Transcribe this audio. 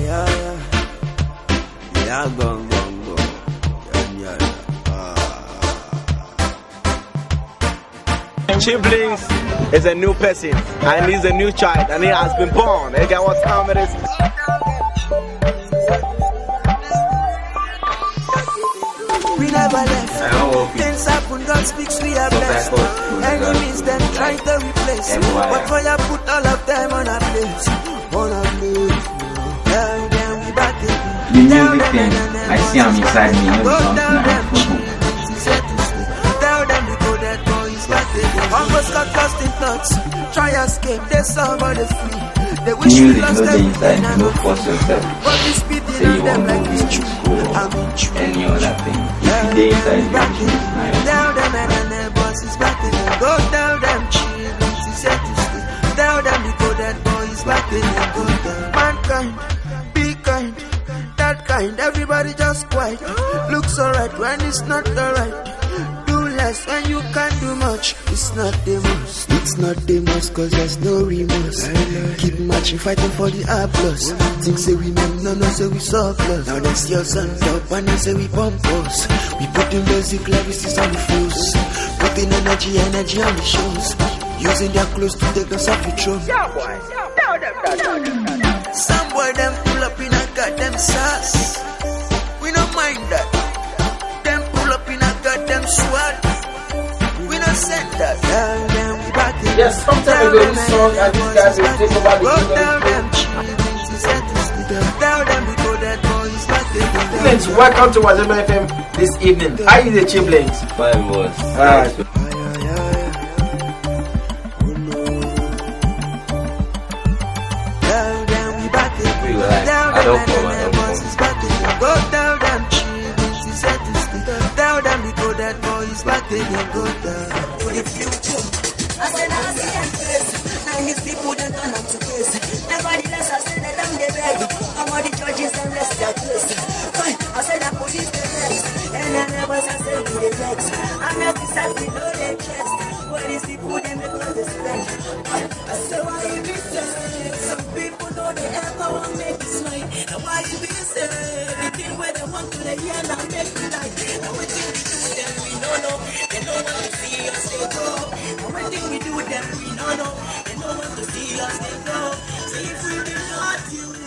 yeah, ah. is a new person and he's a new child and he has been born. Hey, get what time it is? We never left. Things happen, God speaks, we are blessed. Enemies, them try to replace. But fire put all of them escape, they somebody free. They wish we Music, no everything inside, and no no force yourself. Say you want true. school I any other thing. If you dey inside the music, na your kind. Everybody just quiet. Looks alright when it's not alright. Do less when you can't do much. It's not the most. It's not the most cause there's no remorse. Keep marching, fighting for the applause. Things say we men, no, no, say we surplus. Now see us on top and they say we pump us. We put in basic lyrics on the flows. Putting energy, energy on the shows. Using their clothes to take us off the throne. Some boy them pull up in a goddamn sauce. Yes, sometime ago this song and these guys will take over the Go kingdom. tell them children, she said to stay. Tell them we go that boys back again. Chiblings, welcome to Wazema FM this evening. How is the Chiblings? Five was. Alright. Tell them we back again. We like, Tell I them and I them said them the. I I see them face. Now these people don't turn up to face. Nevertheless, I said that I'm the beg. I'm the judges and rest their case. I said that police the next. And I never said say the next. I'm not the side we know they chest. These people they make the spend. I said why you be? Some people know they ever want make We are it, no. So if we do not, you